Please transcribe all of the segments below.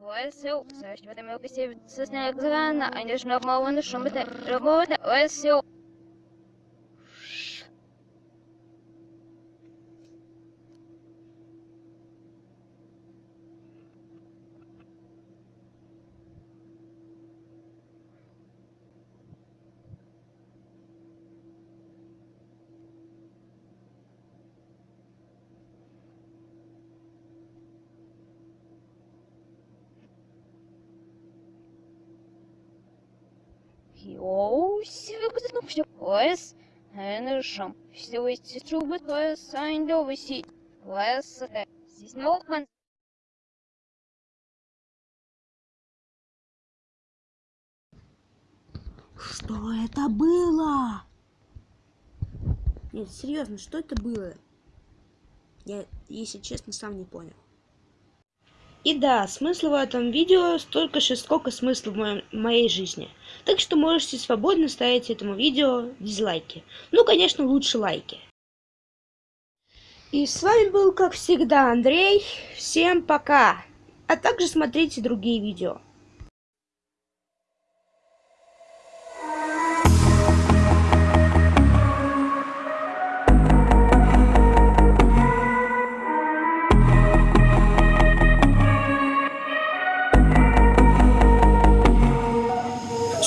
Oil soup, Йоу, севе куда ну все, эти трубы, ой, сайн довыси, ой, сате, здесь не окон. Что это было? Нет, серьезно, что это было? Я, если честно, сам не понял. И да, смысла в этом видео столько же, сколько смысла в моем, моей жизни. Так что можете свободно ставить этому видео дизлайки. Ну, конечно, лучше лайки. И с вами был, как всегда, Андрей. Всем пока. А также смотрите другие видео.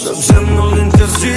Dobrze mu intencje